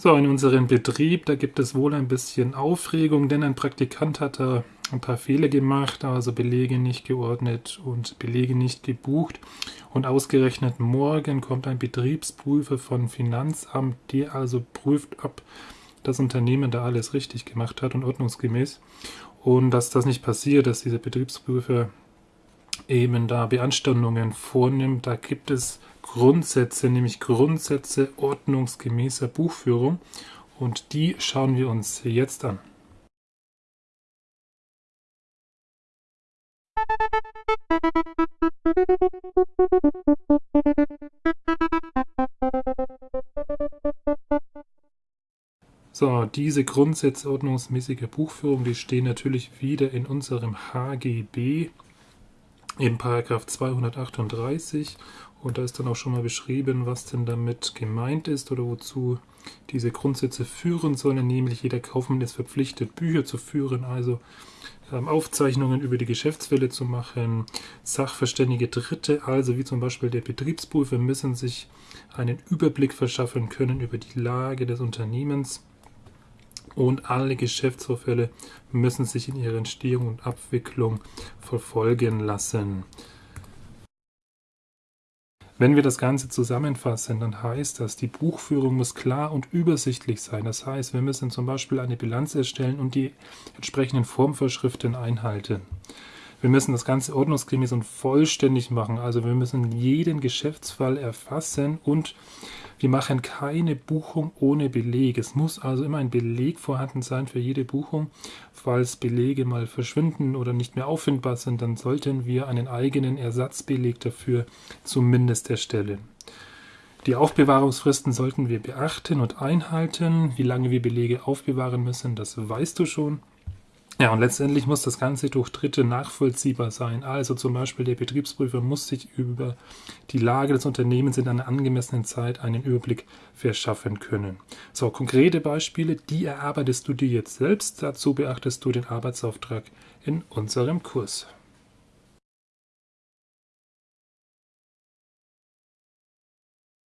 So, in unserem Betrieb, da gibt es wohl ein bisschen Aufregung, denn ein Praktikant hat da ein paar Fehler gemacht, also Belege nicht geordnet und Belege nicht gebucht. Und ausgerechnet morgen kommt ein Betriebsprüfer von Finanzamt, der also prüft, ob das Unternehmen da alles richtig gemacht hat und ordnungsgemäß. Und dass das nicht passiert, dass dieser Betriebsprüfer eben da Beanstandungen vornimmt, da gibt es Grundsätze, nämlich Grundsätze ordnungsgemäßer Buchführung und die schauen wir uns jetzt an. So, diese Grundsätze ordnungsmäßiger Buchführung, die stehen natürlich wieder in unserem HGB, in Paragraph 238 und da ist dann auch schon mal beschrieben, was denn damit gemeint ist oder wozu diese Grundsätze führen sollen, nämlich jeder Kaufmann ist verpflichtet, Bücher zu führen, also ähm, Aufzeichnungen über die Geschäftsfälle zu machen, Sachverständige Dritte, also wie zum Beispiel der Betriebsprüfer, müssen sich einen Überblick verschaffen können über die Lage des Unternehmens und alle Geschäftsvorfälle müssen sich in ihrer Entstehung und Abwicklung verfolgen lassen. Wenn wir das Ganze zusammenfassen, dann heißt das, die Buchführung muss klar und übersichtlich sein. Das heißt, wir müssen zum Beispiel eine Bilanz erstellen und die entsprechenden Formvorschriften einhalten. Wir müssen das Ganze ordnungsgemäß und vollständig machen. Also wir müssen jeden Geschäftsfall erfassen und wir machen keine Buchung ohne Beleg. Es muss also immer ein Beleg vorhanden sein für jede Buchung. Falls Belege mal verschwinden oder nicht mehr auffindbar sind, dann sollten wir einen eigenen Ersatzbeleg dafür zumindest erstellen. Die Aufbewahrungsfristen sollten wir beachten und einhalten. Wie lange wir Belege aufbewahren müssen, das weißt du schon. Ja, und letztendlich muss das Ganze durch Dritte nachvollziehbar sein. Also zum Beispiel der Betriebsprüfer muss sich über die Lage des Unternehmens in einer angemessenen Zeit einen Überblick verschaffen können. So, konkrete Beispiele, die erarbeitest du dir jetzt selbst. Dazu beachtest du den Arbeitsauftrag in unserem Kurs.